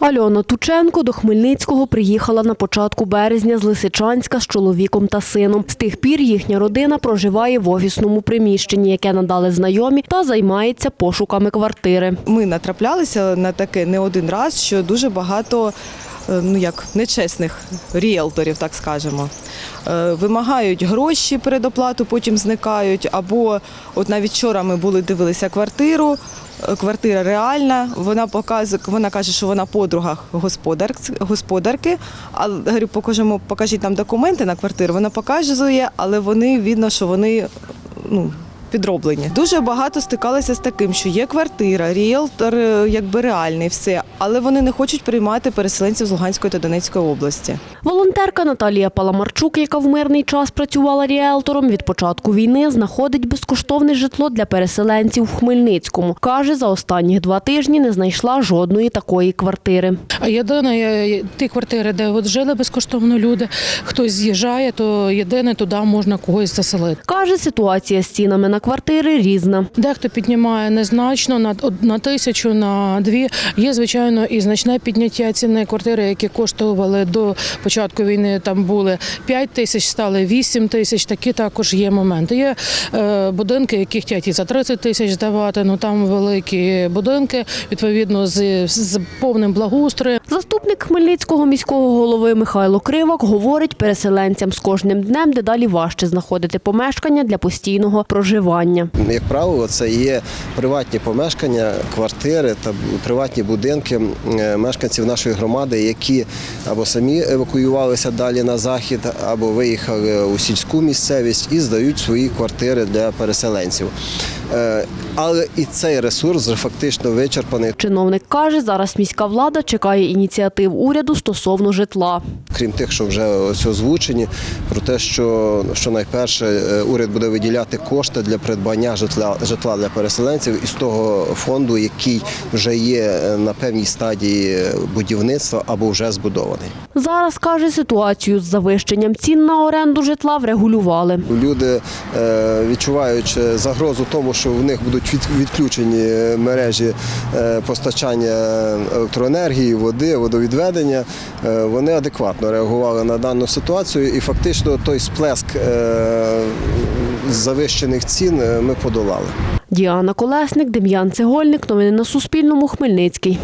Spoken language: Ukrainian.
Альона Тученко до Хмельницького приїхала на початку березня з Лисичанська з чоловіком та сином. З тих пір їхня родина проживає в офісному приміщенні, яке надали знайомі, та займається пошуками квартири. Ми натраплялися на таке не один раз, що дуже багато ну як нечесних ріелторів, так скажемо. Е, Вимагають гроші передоплату, потім зникають. Або от навіть вчора ми були дивилися квартиру. е, Квартира реальна. Вона показує, вона каже, що вона подруга господар, господарки. А говорю, покажемо, покажіть нам документи на квартиру. Вона показує, але вони видно, що вони ну, підроблені. Дуже багато стикалися з таким, що є квартира, ріелтор е, якби реальний, все, але вони не хочуть приймати переселенців з Луганської та Донецької області. Волонтерка Наталія Паламарчук, яка в мирний час працювала ріелтором, від початку війни знаходить безкоштовне житло для переселенців в Хмельницькому. Каже, за останні два тижні не знайшла жодної такої квартири. А єдине, ті квартири, де от жили безкоштовно люди, хтось з'їжджає, то єдине туди можна когось заселити. Каже, ситуація з цінами на квартири різна. Дехто піднімає незначно на, на тисячу, на дві. Є, звичайно, і значне підняття ціни квартири, які коштували до початку війни. Там були 5 тисяч, стали 8 тисяч. Такі також є моменти. Є е, будинки, які хочуть і за 30 тисяч здавати. Ну там великі будинки, відповідно, з, з повним благоустроєм. Заступник Хмельницького міського голови Михайло Кривак говорить, переселенцям з кожним днем дедалі важче знаходити помешкання для постійного проживання. Як правило, це є приватні помешкання, квартири та приватні будинки мешканців нашої громади, які або самі евакуювалися далі на захід, або виїхали у сільську місцевість і здають свої квартири для переселенців. Е, Але і цей ресурс вже фактично вичерпаний. Чиновник каже, зараз міська влада чекає ініціатив уряду стосовно житла. Крім тих, що вже ось озвучені, про те, що, що найперше е, уряд буде виділяти кошти для придбання житла, житла для переселенців із того фонду, який вже є е, на певній стадії будівництва або вже збудований. Зараз каже, ситуацію з завищенням цін на оренду житла врегулювали. Люди, відчуваючи загрозу тому, що в них будуть відключені мережі е, постачання електроенергії, води, водовідведення, е, вони адекватно реагували на дану ситуацію, і фактично той сплеск е, завищених цін е, ми подолали. Діана Колесник, Дем'ян Цегольник. Новини на Суспільному. Хмельницький.